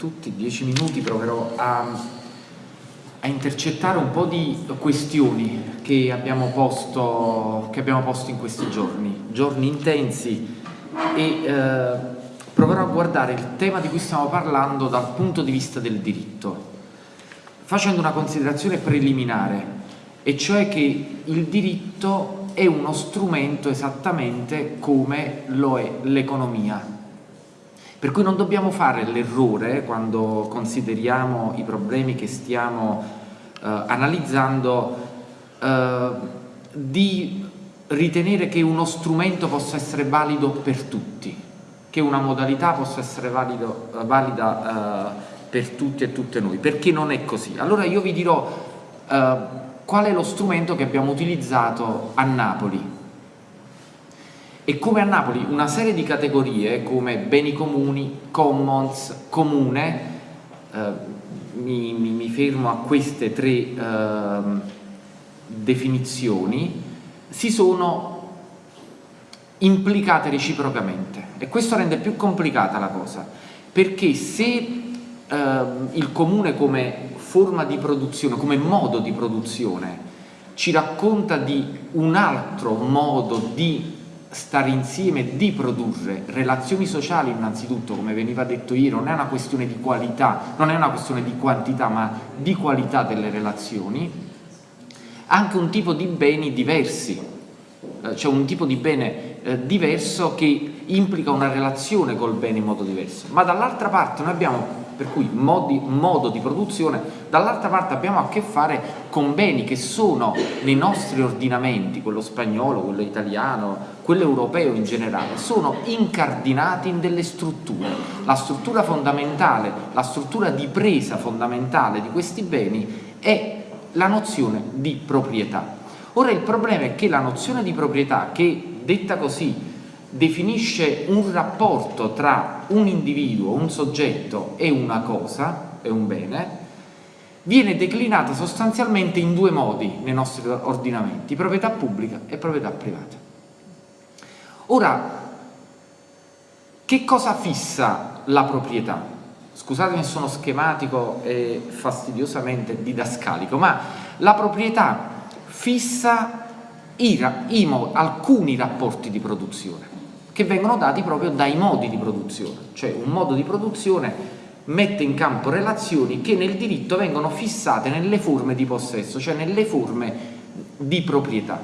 tutti, dieci minuti proverò a, a, intercettare un po' di questioni che abbiamo, posto, che abbiamo posto in questi giorni, giorni intensi. E eh, proverò a guardare il tema di cui stiamo parlando dal punto di vista del diritto, facendo una considerazione preliminare, e cioè che il diritto è uno strumento esattamente come lo è l'economia per cui non dobbiamo fare l'errore quando consideriamo i problemi che stiamo eh, analizzando eh, di ritenere che uno strumento possa essere valido per tutti, che una modalità possa essere valido, valida eh, per tutti e tutte noi, perché non è così. Allora io vi dirò eh, qual è lo strumento che abbiamo utilizzato a Napoli e come a Napoli una serie di categorie come beni comuni, commons, comune, eh, mi, mi, mi, fermo a queste tre eh, definizioni, si sono implicate reciprocamente. E questo rende più complicata la cosa perché se eh, il comune come forma di produzione, come modo di produzione ci racconta di un altro modo di stare insieme, di produrre relazioni sociali innanzitutto, come veniva detto ieri, non è una questione di qualità, non è una questione di quantità, ma di qualità delle relazioni, anche un tipo di beni diversi, eh, cioè un tipo di bene eh, diverso che implica una relazione col bene in modo diverso, ma dall'altra parte noi abbiamo per cui modi, modo di produzione, dall'altra parte abbiamo a che fare con beni che sono nei nostri ordinamenti, quello spagnolo, quello italiano, quello europeo in generale, sono incardinati in delle strutture. La struttura fondamentale, la struttura di presa fondamentale di questi beni è la nozione di proprietà. Ora il problema è che la nozione di proprietà, che detta così definisce un rapporto tra un individuo, un soggetto e una cosa, e un bene, viene declinata sostanzialmente in due modi nei nostri ordinamenti, proprietà pubblica e proprietà privata. Ora, che cosa fissa la proprietà? Scusatemi se sono schematico e fastidiosamente didascalico, ma la proprietà fissa i, i, alcuni rapporti di produzione che vengono dati proprio dai modi di produzione, cioè un modo di produzione mette in campo relazioni che nel diritto vengono fissate nelle forme di possesso, cioè nelle forme di proprietà.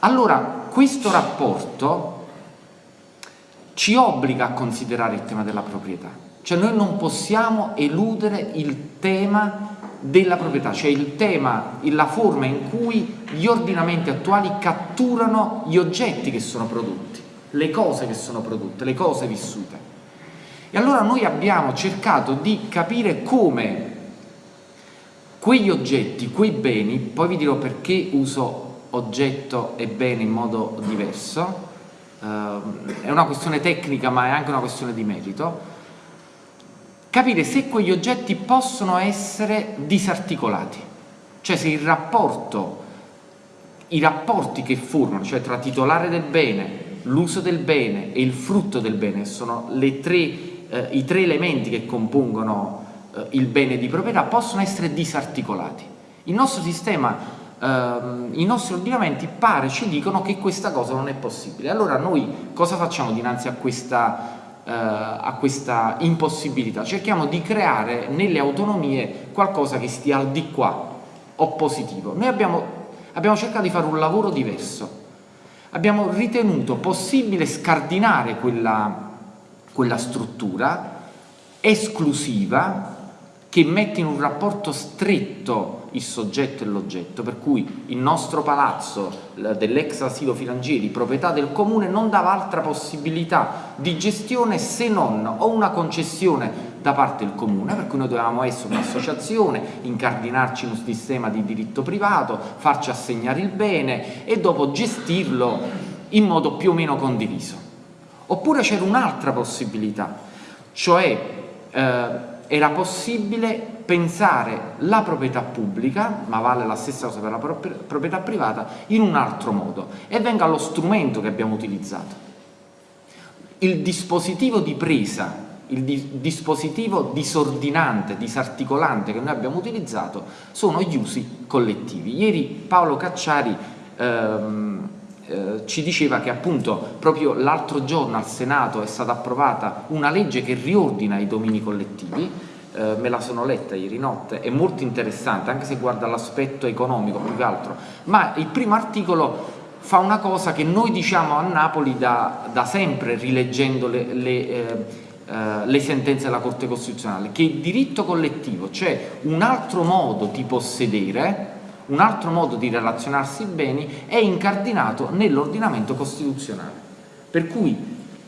Allora questo rapporto ci obbliga a considerare il tema della proprietà, cioè noi non possiamo eludere il tema della proprietà, cioè il tema, la forma in cui gli ordinamenti attuali catturano gli oggetti che sono prodotti le cose che sono prodotte, le cose vissute. E allora noi abbiamo cercato di capire come quegli oggetti, quei beni, poi vi dirò perché uso oggetto e bene in modo diverso, eh, è una questione tecnica ma è anche una questione di merito, capire se quegli oggetti possono essere disarticolati, cioè se il rapporto, i rapporti che formano, cioè tra titolare del bene, l'uso del bene e il frutto del bene sono tre, eh, i tre elementi che compongono eh, il bene di proprietà, possono essere disarticolati. Il nostro sistema, eh, i nostri ordinamenti pare ci dicono che questa cosa non è possibile. Allora noi cosa facciamo dinanzi a questa, eh, a questa impossibilità? Cerchiamo di creare nelle autonomie qualcosa che stia al di qua, oppositivo. Noi abbiamo, abbiamo cercato di fare un lavoro diverso abbiamo ritenuto possibile scardinare quella, quella struttura esclusiva che mette in un rapporto stretto il soggetto e l'oggetto, per cui il nostro palazzo dell'ex asilo Filangieri, proprietà del comune, non dava altra possibilità di gestione se non o una concessione da parte del comune, per cui noi dovevamo essere un'associazione, incardinarci in un sistema di diritto privato, farci assegnare il bene e dopo gestirlo in modo più o meno condiviso. Oppure c'era un'altra possibilità, cioè eh, era possibile pensare la proprietà pubblica, ma vale la stessa cosa per la proprietà privata, in un altro modo e venga lo strumento che abbiamo utilizzato. Il dispositivo di presa il dispositivo disordinante, disarticolante che noi abbiamo utilizzato sono gli usi collettivi. Ieri Paolo Cacciari ehm, eh, ci diceva che appunto proprio l'altro giorno al Senato è stata approvata una legge che riordina i domini collettivi, eh, me la sono letta ieri notte, è molto interessante anche se guarda l'aspetto economico più che altro, ma il primo articolo fa una cosa che noi diciamo a Napoli da, da sempre rileggendo le, le eh, Uh, le sentenze della Corte Costituzionale, che il diritto collettivo, cioè un altro modo di possedere, un altro modo di relazionarsi beni, è incardinato nell'ordinamento costituzionale. Per cui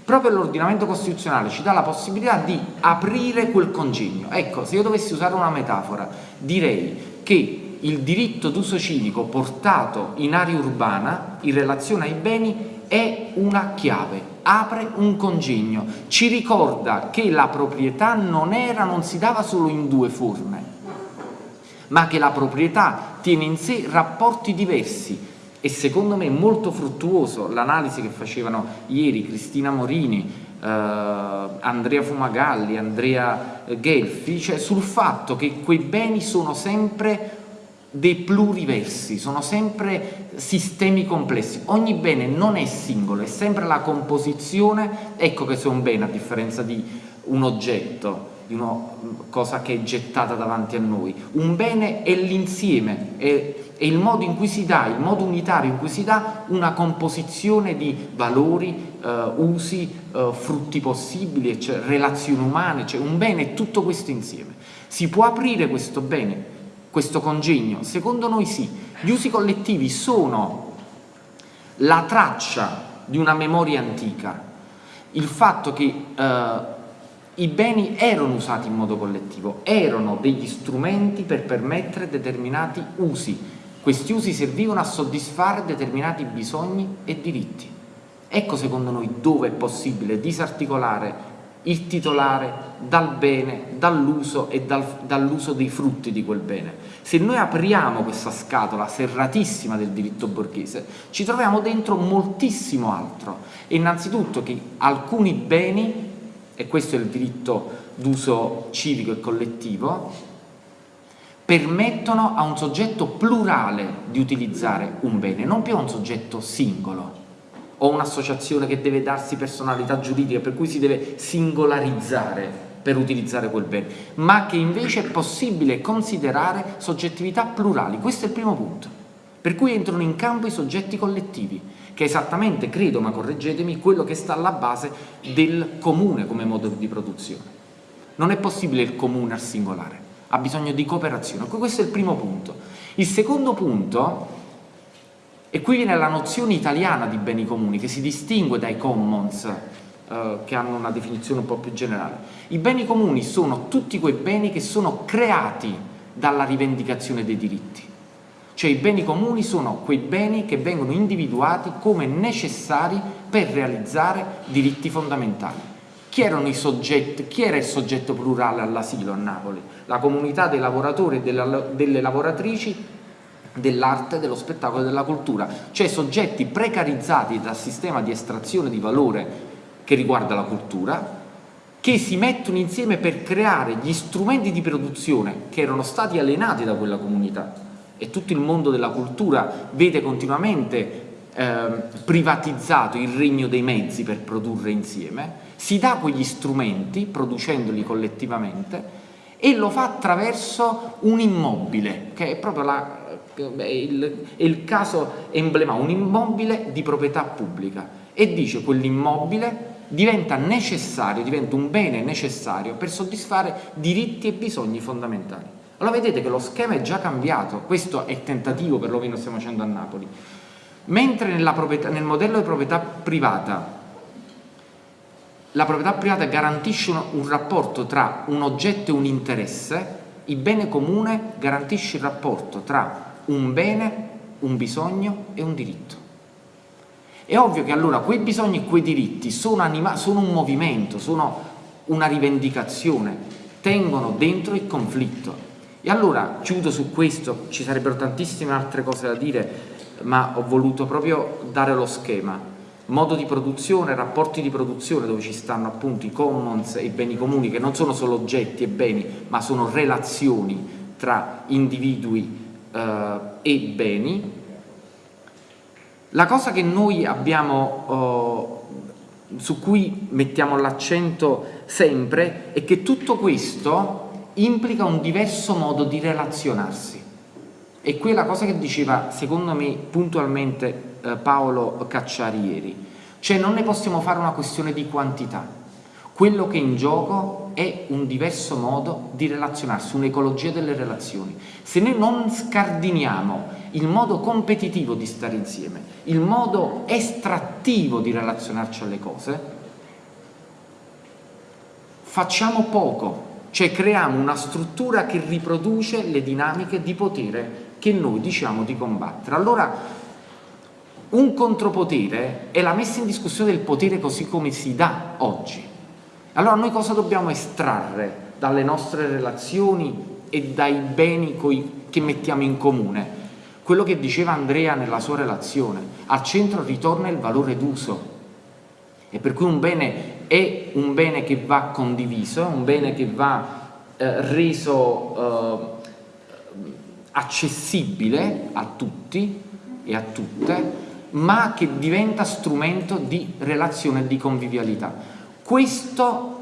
proprio l'ordinamento costituzionale ci dà la possibilità di aprire quel congegno. Ecco, se io dovessi usare una metafora, direi che il diritto d'uso civico portato in area urbana in relazione ai beni è una chiave, apre un congegno, ci ricorda che la proprietà non era, non si dava solo in due forme, ma che la proprietà tiene in sé rapporti diversi. E secondo me molto fruttuoso l'analisi che facevano ieri Cristina Morini, eh, Andrea Fumagalli, Andrea Gelfi, cioè sul fatto che quei beni sono sempre dei pluriversi, sono sempre sistemi complessi. Ogni bene non è singolo, è sempre la composizione, ecco che se un bene, a differenza di un oggetto, di una cosa che è gettata davanti a noi, un bene è l'insieme, è, è, il modo in cui si dà, il modo unitario in cui si dà una composizione di valori, eh, usi, eh, frutti possibili, cioè, relazioni umane, cioè un bene è tutto questo insieme. Si può aprire questo bene questo congegno? Secondo noi sì. Gli usi collettivi sono la traccia di una memoria antica, il fatto che eh, i beni erano usati in modo collettivo, erano degli strumenti per permettere determinati usi. Questi usi servivano a soddisfare determinati bisogni e diritti. Ecco secondo noi dove è possibile disarticolare il titolare dal bene, dall'uso e dal, dall'uso dei frutti di quel bene. Se noi apriamo questa scatola serratissima del diritto borghese, ci troviamo dentro moltissimo altro. E innanzitutto che alcuni beni, e questo è il diritto d'uso civico e collettivo, permettono a un soggetto plurale di utilizzare un bene, non più a un soggetto singolo o un'associazione che deve darsi personalità giuridica per cui si deve singolarizzare per utilizzare quel bene, ma che invece è possibile considerare soggettività plurali. Questo è il primo punto. Per cui entrano in campo i soggetti collettivi, che è esattamente, credo, ma correggetemi, quello che sta alla base del comune come modo di produzione. Non è possibile il comune al singolare, ha bisogno di cooperazione. Questo è il primo punto. Il secondo punto e qui viene la nozione italiana di beni comuni che si distingue dai commons eh, che hanno una definizione un po' più generale. I beni comuni sono tutti quei beni che sono creati dalla rivendicazione dei diritti. Cioè i beni comuni sono quei beni che vengono individuati come necessari per realizzare diritti fondamentali. Chi, soggetti, chi era il soggetto plurale all'asilo a Napoli? La comunità dei lavoratori e delle lavoratrici dell'arte, dello spettacolo e della cultura, cioè soggetti precarizzati dal sistema di estrazione di valore che riguarda la cultura, che si mettono insieme per creare gli strumenti di produzione che erano stati alienati da quella comunità. E tutto il mondo della cultura vede continuamente eh, privatizzato il regno dei mezzi per produrre insieme, si dà quegli strumenti producendoli collettivamente e lo fa attraverso un immobile che è proprio la, il, il caso emblematico, un immobile di proprietà pubblica e dice quell'immobile diventa necessario, diventa un bene necessario per soddisfare diritti e bisogni fondamentali. Allora vedete che lo schema è già cambiato, questo è il tentativo per lo che stiamo facendo a Napoli. Mentre nel modello di proprietà privata la proprietà privata garantisce un, un rapporto tra un oggetto e un interesse, il bene comune garantisce il rapporto tra un bene, un bisogno e un diritto. È ovvio che allora quei bisogni e quei diritti sono, sono un movimento, sono una rivendicazione, tengono dentro il conflitto. E allora chiudo su questo, ci sarebbero tantissime altre cose da dire, ma ho voluto proprio dare lo schema. modo di produzione, rapporti di produzione dove ci stanno appunto i commons e i beni comuni che non sono solo oggetti e beni ma sono relazioni tra individui eh, e beni. La cosa che noi abbiamo, eh, su cui mettiamo l'accento sempre è che tutto questo implica un diverso modo di relazionarsi. E qui è la cosa che diceva, secondo me, puntualmente eh, Paolo Cacciari ieri. Cioè non ne possiamo fare una questione di quantità. Quello che è in gioco è un diverso modo di relazionarsi, un'ecologia delle relazioni. Se noi non scardiniamo il modo competitivo di stare insieme, il modo estrattivo di relazionarci alle cose, facciamo poco, cioè creiamo una struttura che riproduce le dinamiche di potere che noi diciamo di combattere. Allora un contropotere è la messa in discussione del potere così come si dà oggi. Allora noi cosa dobbiamo estrarre dalle nostre relazioni e dai beni che mettiamo in comune? Quello che diceva Andrea nella sua relazione, al centro ritorna il valore d'uso e per cui un bene è un bene che va condiviso, un bene che va eh, reso eh, accessibile a tutti e a tutte, ma che diventa strumento di relazione e di convivialità. Questo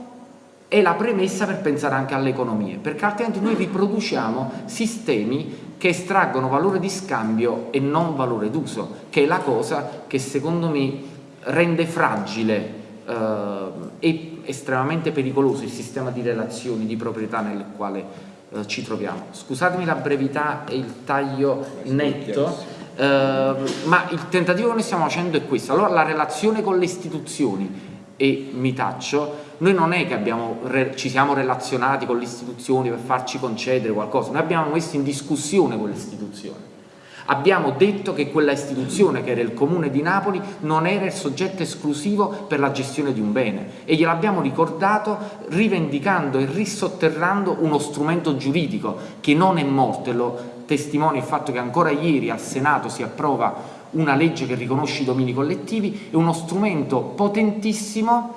è la premessa per pensare anche alle economie, perché altrimenti noi riproduciamo sistemi che estraggono valore di scambio e non valore d'uso, che è la cosa che secondo me rende fragile eh, e estremamente pericoloso il sistema di relazioni, di proprietà nel quale eh, ci troviamo. Scusatemi la brevità e il taglio netto, eh, ma il tentativo che noi stiamo facendo è questo. Allora la relazione con le istituzioni, e mi taccio, noi non è che abbiamo, ci siamo relazionati con le istituzioni per farci concedere qualcosa, noi abbiamo messo in discussione quelle istituzioni. Abbiamo detto che quella istituzione, che era il Comune di Napoli, non era il soggetto esclusivo per la gestione di un bene. E gliel'abbiamo ricordato rivendicando e risotterrando uno strumento giuridico che non è morto. E lo testimonia il fatto che ancora ieri al Senato si approva una legge che riconosce i domini collettivi, è uno strumento potentissimo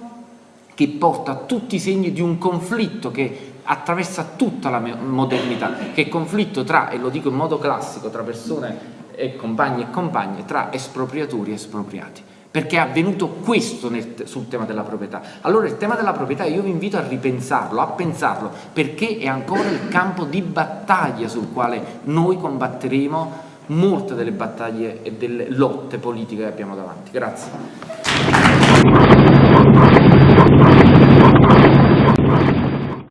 che porta tutti i segni di un conflitto che attraversa tutta la modernità, che è conflitto tra, e lo dico in modo classico, tra persone e compagni e compagne, tra espropriatori e espropriati perché è avvenuto questo nel, sul tema della proprietà. Allora il tema della proprietà io vi invito a ripensarlo, a pensarlo, perché è ancora il campo di battaglia sul quale noi combatteremo molte delle battaglie e delle lotte politiche che abbiamo davanti. Grazie.